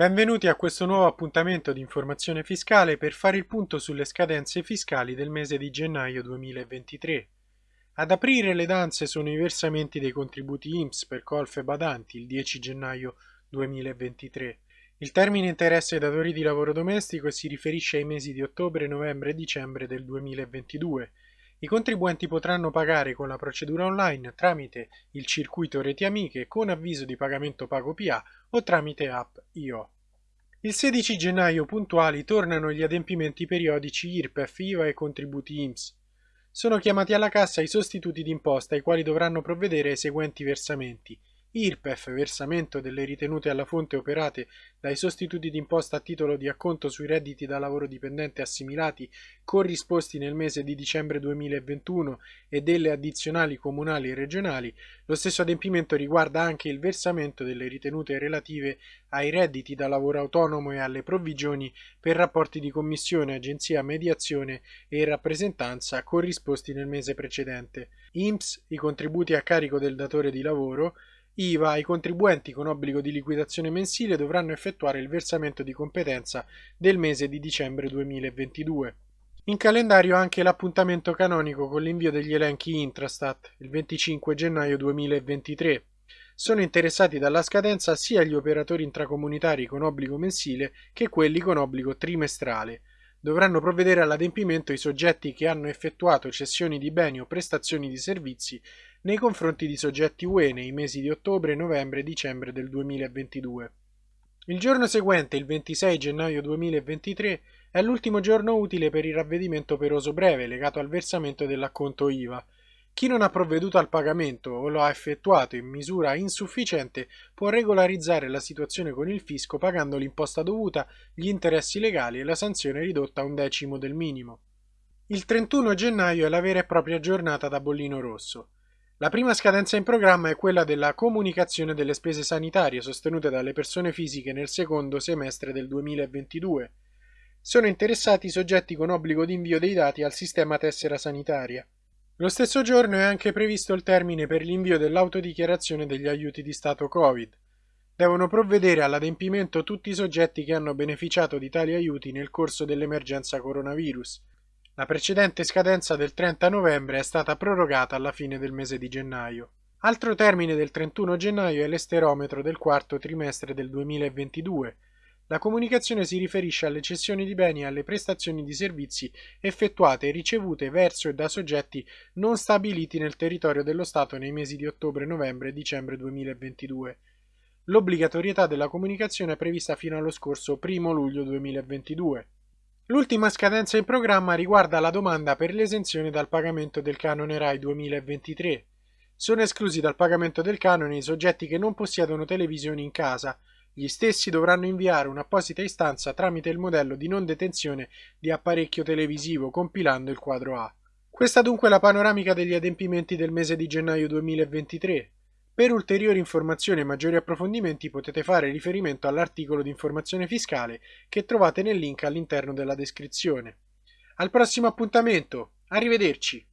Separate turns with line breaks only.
Benvenuti a questo nuovo appuntamento di informazione fiscale per fare il punto sulle scadenze fiscali del mese di gennaio 2023. Ad aprire le danze sono i versamenti dei contributi IMSS per colf e badanti il 10 gennaio 2023. Il termine interesse ai datori di lavoro domestico si riferisce ai mesi di ottobre, novembre e dicembre del 2022. I contribuenti potranno pagare con la procedura online tramite il circuito Reti Amiche con avviso di pagamento Pago PA o tramite app IO. Il 16 gennaio puntuali tornano gli adempimenti periodici IRPEF, IVA e contributi IMSS. Sono chiamati alla cassa i sostituti d'imposta ai quali dovranno provvedere i seguenti versamenti IRPEF, versamento delle ritenute alla fonte operate dai sostituti d'imposta a titolo di acconto sui redditi da lavoro dipendente assimilati corrisposti nel mese di dicembre 2021 e delle addizionali comunali e regionali, lo stesso adempimento riguarda anche il versamento delle ritenute relative ai redditi da lavoro autonomo e alle provvigioni per rapporti di commissione, agenzia, mediazione e rappresentanza corrisposti nel mese precedente. IMSS, i contributi a carico del datore di lavoro, IVA, i contribuenti con obbligo di liquidazione mensile dovranno effettuare il versamento di competenza del mese di dicembre 2022. In calendario anche l'appuntamento canonico con l'invio degli elenchi Intrastat, il 25 gennaio 2023. Sono interessati dalla scadenza sia gli operatori intracomunitari con obbligo mensile che quelli con obbligo trimestrale. Dovranno provvedere all'adempimento i soggetti che hanno effettuato cessioni di beni o prestazioni di servizi nei confronti di soggetti UE nei mesi di ottobre, novembre e dicembre del 2022. Il giorno seguente, il 26 gennaio 2023, è l'ultimo giorno utile per il ravvedimento operoso breve legato al versamento dell'acconto IVA. Chi non ha provveduto al pagamento o lo ha effettuato in misura insufficiente può regolarizzare la situazione con il fisco pagando l'imposta dovuta, gli interessi legali e la sanzione ridotta a un decimo del minimo. Il 31 gennaio è la vera e propria giornata da bollino rosso. La prima scadenza in programma è quella della comunicazione delle spese sanitarie sostenute dalle persone fisiche nel secondo semestre del 2022. Sono interessati i soggetti con obbligo di invio dei dati al sistema tessera sanitaria. Lo stesso giorno è anche previsto il termine per l'invio dell'autodichiarazione degli aiuti di Stato Covid. Devono provvedere all'adempimento tutti i soggetti che hanno beneficiato di tali aiuti nel corso dell'emergenza coronavirus. La precedente scadenza del 30 novembre è stata prorogata alla fine del mese di gennaio. Altro termine del 31 gennaio è l'esterometro del quarto trimestre del 2022. La comunicazione si riferisce alle cessioni di beni e alle prestazioni di servizi effettuate e ricevute verso e da soggetti non stabiliti nel territorio dello Stato nei mesi di ottobre, novembre e dicembre 2022. L'obbligatorietà della comunicazione è prevista fino allo scorso 1 luglio 2022. L'ultima scadenza in programma riguarda la domanda per l'esenzione dal pagamento del canone RAI 2023. Sono esclusi dal pagamento del canone i soggetti che non possiedono televisioni in casa. Gli stessi dovranno inviare un'apposita istanza tramite il modello di non detenzione di apparecchio televisivo compilando il quadro A. Questa dunque è la panoramica degli adempimenti del mese di gennaio 2023. Per ulteriori informazioni e maggiori approfondimenti potete fare riferimento all'articolo di informazione fiscale che trovate nel link all'interno della descrizione. Al prossimo appuntamento, arrivederci!